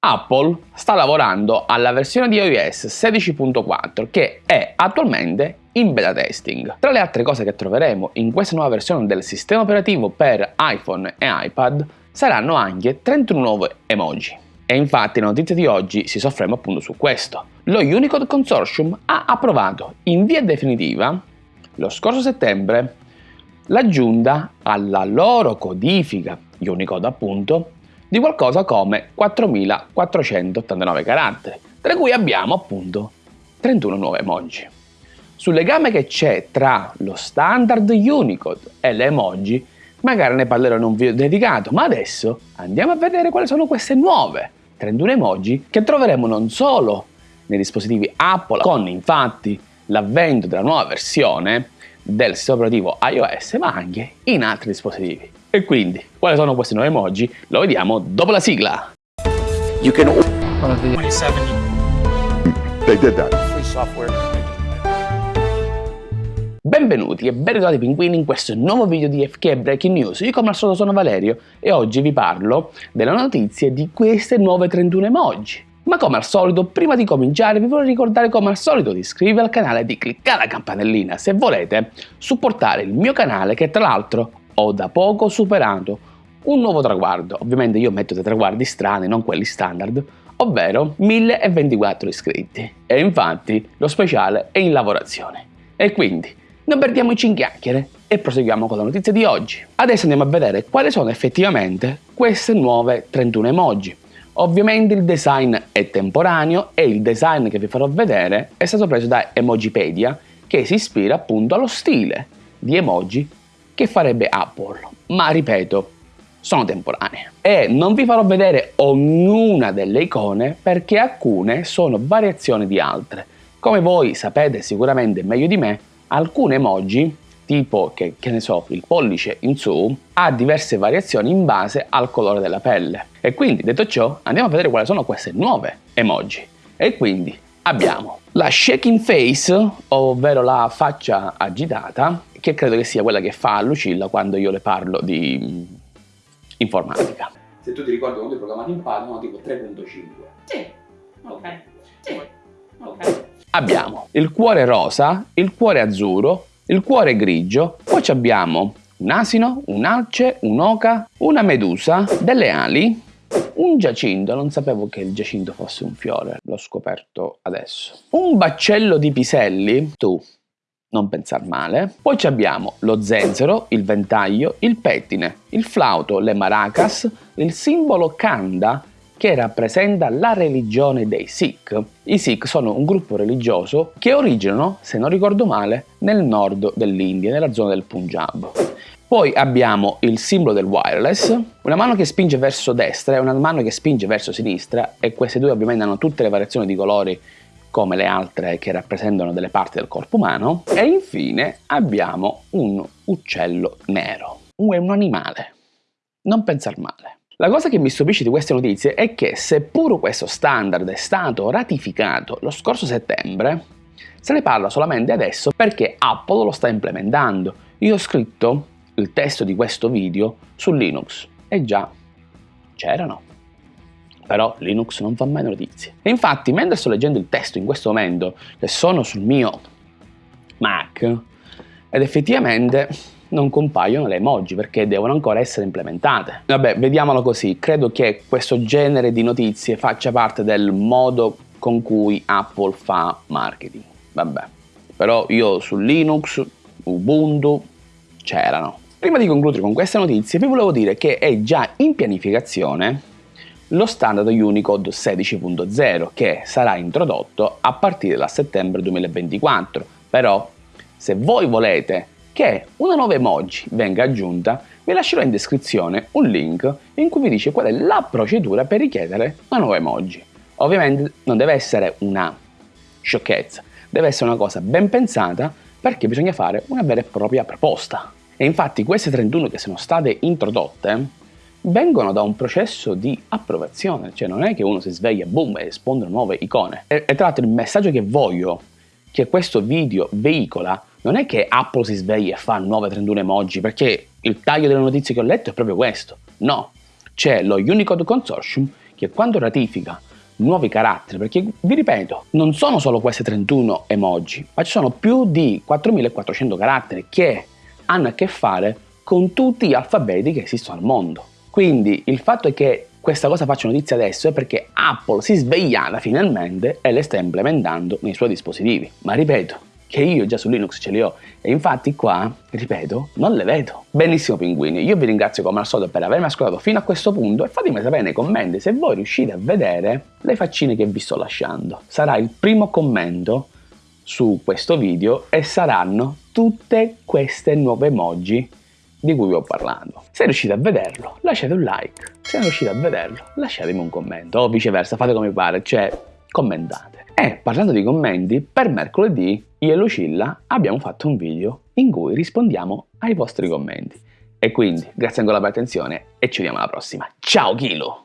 Apple sta lavorando alla versione di iOS 16.4 che è attualmente in beta testing. Tra le altre cose che troveremo in questa nuova versione del sistema operativo per iPhone e iPad saranno anche 31 nuove emoji. E infatti la notizia di oggi si sofferma appunto su questo. Lo Unicode Consortium ha approvato in via definitiva lo scorso settembre l'aggiunta alla loro codifica Unicode appunto di qualcosa come 4489 caratteri, tra cui abbiamo appunto 31 nuove emoji. Sul legame che c'è tra lo standard Unicode e le emoji magari ne parlerò in un video dedicato, ma adesso andiamo a vedere quali sono queste nuove 31 emoji che troveremo non solo nei dispositivi Apple, con infatti l'avvento della nuova versione del sistema operativo iOS, ma anche in altri dispositivi. E quindi, quali sono questi nuovi emoji? Lo vediamo dopo la sigla. You can 27 They did that. Free software. Benvenuti e ben ritrovati pinguini in questo nuovo video di FK Breaking News. Io come al solito sono Valerio e oggi vi parlo delle notizie di queste nuove 31 emoji. Ma come al solito, prima di cominciare vi vorrei ricordare come al solito di iscrivervi al canale e di cliccare la campanellina se volete supportare il mio canale che tra l'altro ho da poco superato un nuovo traguardo. Ovviamente io metto dei traguardi strani, non quelli standard, ovvero 1024 iscritti. E infatti lo speciale è in lavorazione. E quindi non perdiamoci in chiacchiere e proseguiamo con la notizia di oggi. Adesso andiamo a vedere quali sono effettivamente queste nuove 31 emoji. Ovviamente il design è temporaneo e il design che vi farò vedere è stato preso da Emojipedia che si ispira appunto allo stile di emoji che farebbe Apple. Ma ripeto, sono temporanee. E non vi farò vedere ognuna delle icone perché alcune sono variazioni di altre. Come voi sapete sicuramente meglio di me, alcune emoji tipo che, che ne so, il pollice in su, ha diverse variazioni in base al colore della pelle. E quindi, detto ciò, andiamo a vedere quali sono queste nuove emoji. E quindi abbiamo la shaking face, ovvero la faccia agitata, che credo che sia quella che fa Lucilla quando io le parlo di mm, informatica. Se tu ti ricordi quando hai programmato in Python, tipo 3.5. Sì, ok. Sì, ok. Abbiamo il cuore rosa, il cuore azzurro, il cuore grigio, poi abbiamo un asino, un'alce, un'oca, una medusa, delle ali, un giacinto, non sapevo che il giacinto fosse un fiore, l'ho scoperto adesso. Un baccello di piselli, tu, non pensar male. Poi abbiamo lo zenzero, il ventaglio, il pettine, il flauto, le maracas, il simbolo kanda che rappresenta la religione dei Sikh. I Sikh sono un gruppo religioso che originano, se non ricordo male, nel nord dell'India, nella zona del Punjab. Poi abbiamo il simbolo del wireless, una mano che spinge verso destra e una mano che spinge verso sinistra e queste due ovviamente hanno tutte le variazioni di colori come le altre che rappresentano delle parti del corpo umano. E infine abbiamo un uccello nero, un animale. Non pensar male. La cosa che mi stupisce di queste notizie è che seppur questo standard è stato ratificato lo scorso settembre, se ne parla solamente adesso perché Apple lo sta implementando. Io ho scritto il testo di questo video su Linux e già c'erano. Però Linux non fa mai notizie. E infatti, mentre sto leggendo il testo in questo momento, che sono sul mio Mac, ed effettivamente non compaiono le emoji perché devono ancora essere implementate. Vabbè, vediamolo così, credo che questo genere di notizie faccia parte del modo con cui Apple fa marketing. Vabbè, però io su Linux, Ubuntu, c'erano. Prima di concludere con queste notizie vi volevo dire che è già in pianificazione lo standard Unicode 16.0 che sarà introdotto a partire da settembre 2024. Però se voi volete che una nuova emoji venga aggiunta, vi lascerò in descrizione un link in cui vi dice qual è la procedura per richiedere una nuova emoji. Ovviamente non deve essere una sciocchezza, deve essere una cosa ben pensata perché bisogna fare una vera e propria proposta. E infatti queste 31 che sono state introdotte vengono da un processo di approvazione, cioè non è che uno si sveglia, boom, e rispondono nuove icone. E, e tra l'altro il messaggio che voglio che questo video veicola non è che Apple si sveglia e fa nuove 31 emoji, perché il taglio delle notizie che ho letto è proprio questo. No, c'è lo Unicode Consortium che quando ratifica nuovi caratteri, perché vi ripeto, non sono solo queste 31 emoji, ma ci sono più di 4400 caratteri che hanno a che fare con tutti gli alfabeti che esistono al mondo. Quindi il fatto è che questa cosa faccia notizia adesso è perché Apple si è svegliata finalmente e le sta implementando nei suoi dispositivi. Ma ripeto, che io già su Linux ce li ho e infatti qua, ripeto, non le vedo. Benissimo pinguini, io vi ringrazio come al solito per avermi ascoltato fino a questo punto e fatemi sapere nei commenti se voi riuscite a vedere le faccine che vi sto lasciando. Sarà il primo commento su questo video e saranno tutte queste nuove emoji di cui vi ho parlato. Se riuscite a vederlo, lasciate un like. Se non riuscite a vederlo, lasciatemi un commento o viceversa, fate come pare, cioè commentate. E parlando di commenti, per mercoledì io e Lucilla abbiamo fatto un video in cui rispondiamo ai vostri commenti. E quindi grazie ancora per l'attenzione e ci vediamo alla prossima. Ciao Kilo!